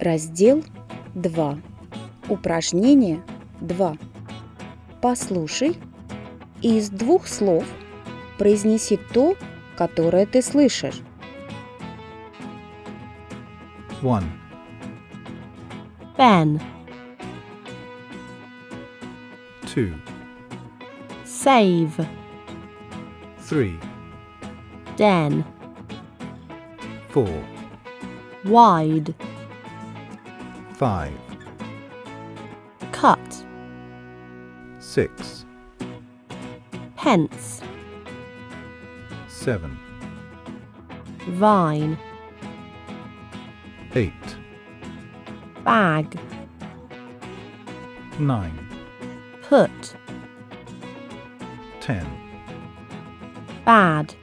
Раздел 2. Упражнение 2. Послушай и из двух слов произнеси то, которое ты слышишь. One. Pen. Two. Save. Three. Den. Four. Wide. Five. Cut. Six. Pence. Seven. Vine. Eight. Bag. Nine. Put. Ten. Bad.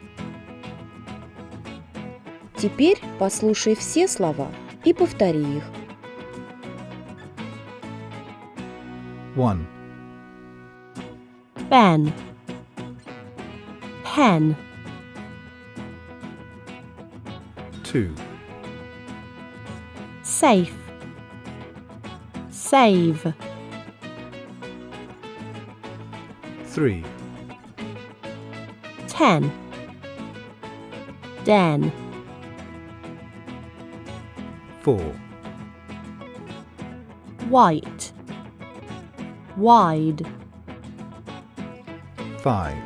Теперь послушай все слова и повтори их. 1. Ben Pen 2. Safe Save 3. Ten Den 4. White Wide. 5.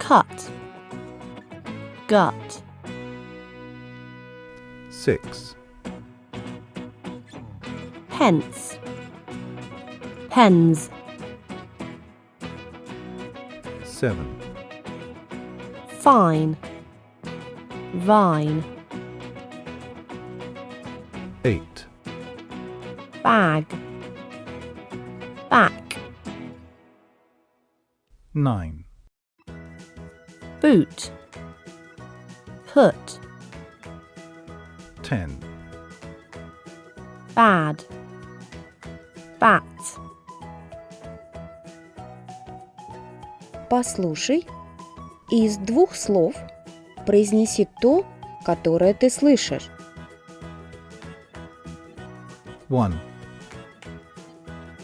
Cut. Gut. 6. Pence. Pens. 7. Fine. Vine. 8. Bag back. 9. Boot. Put. 10. Bad. Bat. Послушай и из двух слов произнеси то, которое ты слышишь. One.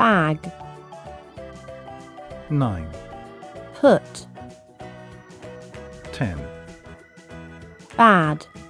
bag. 9. Put. 10. Bad.